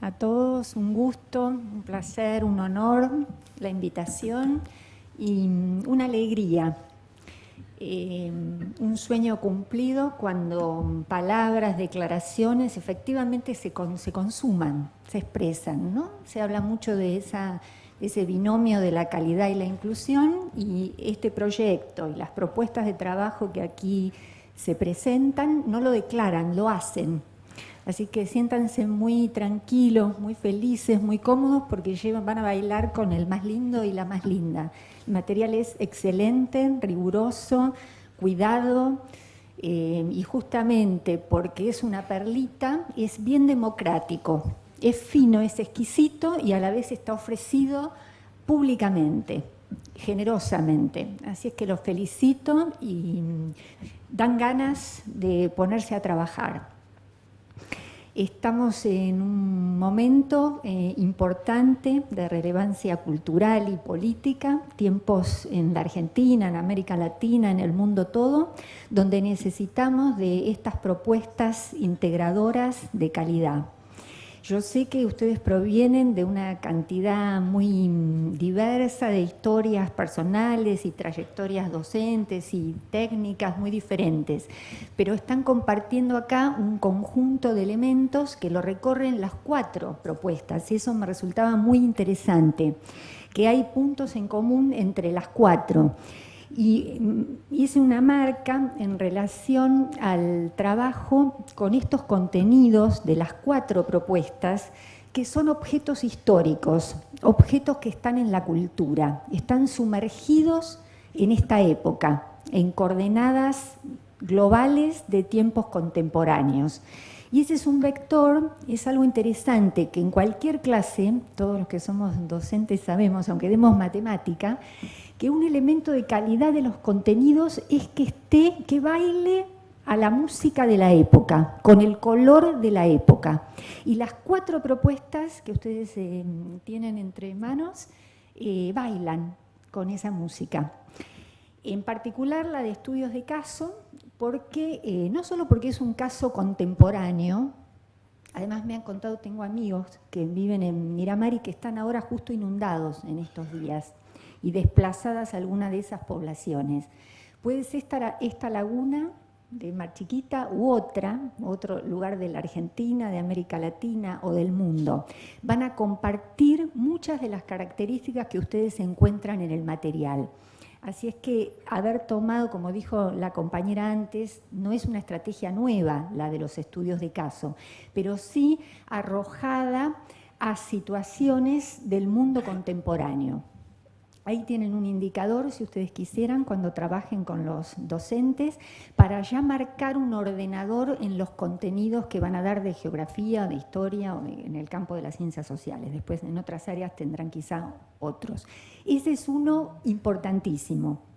a todos, un gusto, un placer, un honor, la invitación y una alegría. Eh, un sueño cumplido cuando palabras, declaraciones efectivamente se, se consuman, se expresan. ¿no? Se habla mucho de esa, ese binomio de la calidad y la inclusión y este proyecto y las propuestas de trabajo que aquí se presentan no lo declaran, lo hacen. Así que siéntanse muy tranquilos, muy felices, muy cómodos porque van a bailar con el más lindo y la más linda. El material es excelente, riguroso, cuidado eh, y justamente porque es una perlita, es bien democrático. Es fino, es exquisito y a la vez está ofrecido públicamente, generosamente. Así es que los felicito y dan ganas de ponerse a trabajar. Estamos en un momento eh, importante de relevancia cultural y política, tiempos en la Argentina, en América Latina, en el mundo todo, donde necesitamos de estas propuestas integradoras de calidad. Yo sé que ustedes provienen de una cantidad muy diversa de historias personales y trayectorias docentes y técnicas muy diferentes, pero están compartiendo acá un conjunto de elementos que lo recorren las cuatro propuestas eso me resultaba muy interesante, que hay puntos en común entre las cuatro y mm, hice una marca en relación al trabajo con estos contenidos de las cuatro propuestas que son objetos históricos, objetos que están en la cultura, están sumergidos en esta época, en coordenadas globales de tiempos contemporáneos. Y ese es un vector, es algo interesante que en cualquier clase, todos los que somos docentes sabemos, aunque demos matemática, que un elemento de calidad de los contenidos es que esté, que baile a la música de la época, con el color de la época. Y las cuatro propuestas que ustedes eh, tienen entre manos eh, bailan con esa música. En particular la de estudios de caso, porque eh, no solo porque es un caso contemporáneo, además me han contado, tengo amigos que viven en Miramar y que están ahora justo inundados en estos días y desplazadas algunas de esas poblaciones. Puede ser esta, esta laguna de Mar Chiquita u otra, otro lugar de la Argentina, de América Latina o del mundo. Van a compartir muchas de las características que ustedes encuentran en el material. Así es que haber tomado, como dijo la compañera antes, no es una estrategia nueva la de los estudios de caso, pero sí arrojada a situaciones del mundo contemporáneo. Ahí tienen un indicador, si ustedes quisieran, cuando trabajen con los docentes, para ya marcar un ordenador en los contenidos que van a dar de geografía, de historia o en el campo de las ciencias sociales. Después en otras áreas tendrán quizá otros. Ese es uno importantísimo.